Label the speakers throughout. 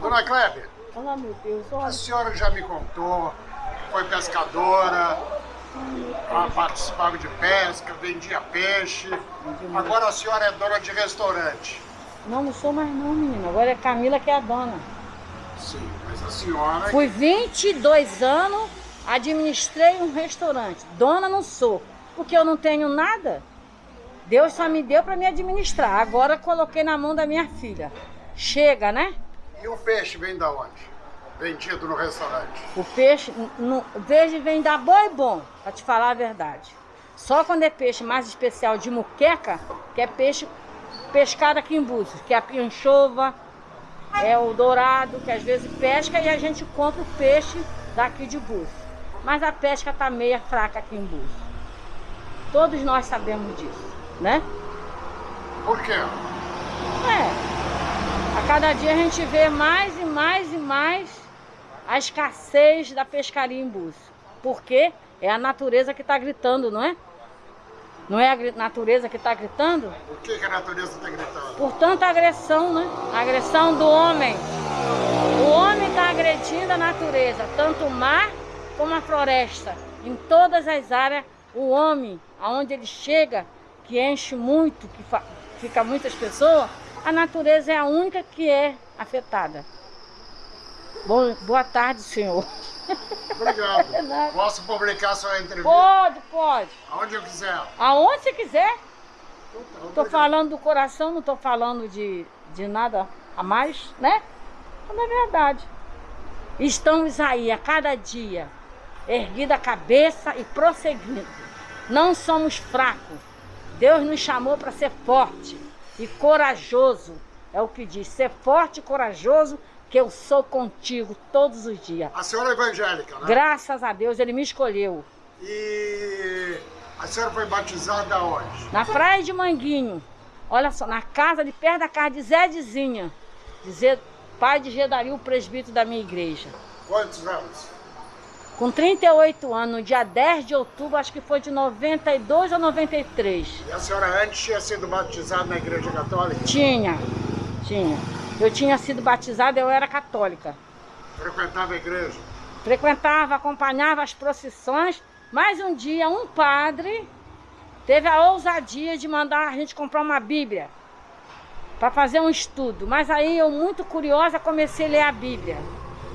Speaker 1: Dona Kleber,
Speaker 2: meu Deus,
Speaker 1: a
Speaker 2: olha.
Speaker 1: senhora já me contou, foi pescadora, ah, participava de pesca, vendia peixe. Agora a senhora é dona de restaurante.
Speaker 2: Não, não sou mais não, menina. Agora é Camila que é a dona.
Speaker 1: Sim, mas a senhora.
Speaker 2: Fui 22 anos, administrei um restaurante. Dona não sou, porque eu não tenho nada. Deus só me deu para me administrar. Agora coloquei na mão da minha filha. Chega, né?
Speaker 1: E o peixe vem da onde? Vendido no restaurante.
Speaker 2: O peixe, no, veja, vem da boi bom, para te falar a verdade. Só quando é peixe mais especial de muqueca, que é peixe pescado aqui em Búzios, que é a pianchova, é o dourado, que às vezes pesca e a gente compra o peixe daqui de Búzios. Mas a pesca tá meia fraca aqui em Búzios. Todos nós sabemos disso, né?
Speaker 1: Por quê?
Speaker 2: Cada dia a gente vê mais e mais e mais a escassez da pescaria em Búzios. Porque é a natureza que está gritando, não é? Não é a natureza que está gritando?
Speaker 1: Por que, que a natureza está gritando?
Speaker 2: Por tanta agressão, né? A agressão do homem. O homem está agredindo a natureza, tanto o mar como a floresta. Em todas as áreas, o homem, aonde ele chega, que enche muito, que fica muitas pessoas, a natureza é a única que é afetada. Bom, boa tarde, senhor.
Speaker 1: Obrigado. Posso publicar sua entrevista?
Speaker 2: Pode, pode.
Speaker 1: Aonde eu quiser.
Speaker 2: Aonde você quiser.
Speaker 1: Então tá,
Speaker 2: falando do coração, não tô falando de, de nada a mais, né? Mas é verdade. Estamos aí a cada dia, erguida a cabeça e prosseguindo. Não somos fracos. Deus nos chamou para ser forte e corajoso. É o que diz, ser forte e corajoso, que eu sou contigo todos os dias.
Speaker 1: A senhora é evangélica, né?
Speaker 2: Graças a Deus, Ele me escolheu.
Speaker 1: E a senhora foi batizada onde?
Speaker 2: Na praia de Manguinho. Olha só, na casa de perto da casa de Zé Dizinha. De Zé- pai de Gedario, o presbítero da minha igreja.
Speaker 1: Quantos anos?
Speaker 2: Com 38 anos, no dia 10 de outubro, acho que foi de 92 ou 93.
Speaker 1: E a senhora antes tinha sido batizada na igreja católica?
Speaker 2: Tinha, tinha. Eu tinha sido batizada, eu era católica.
Speaker 1: Frequentava a igreja?
Speaker 2: Frequentava, acompanhava as procissões, mas um dia um padre teve a ousadia de mandar a gente comprar uma Bíblia para fazer um estudo. Mas aí eu, muito curiosa, comecei a ler a Bíblia.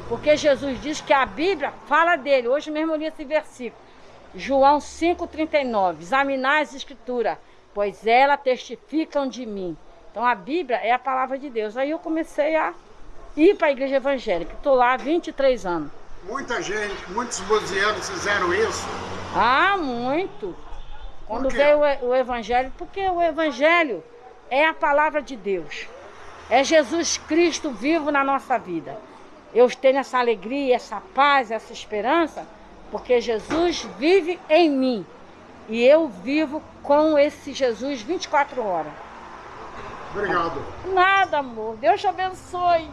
Speaker 2: Porque Jesus diz que a Bíblia fala dele. Hoje mesmo eu li esse versículo. João 5,39. Examinai as escrituras, pois elas testificam de mim. Então a Bíblia é a palavra de Deus. Aí eu comecei a ir para a igreja evangélica. Estou lá há 23 anos.
Speaker 1: Muita gente, muitos buzianos fizeram isso.
Speaker 2: Ah, muito. Quando veio o, o evangelho, porque o evangelho é a palavra de Deus. É Jesus Cristo vivo na nossa vida. Eu tenho essa alegria, essa paz, essa esperança, porque Jesus vive em mim. E eu vivo com esse Jesus 24 horas.
Speaker 1: Obrigado.
Speaker 2: Nada, amor. Deus te abençoe.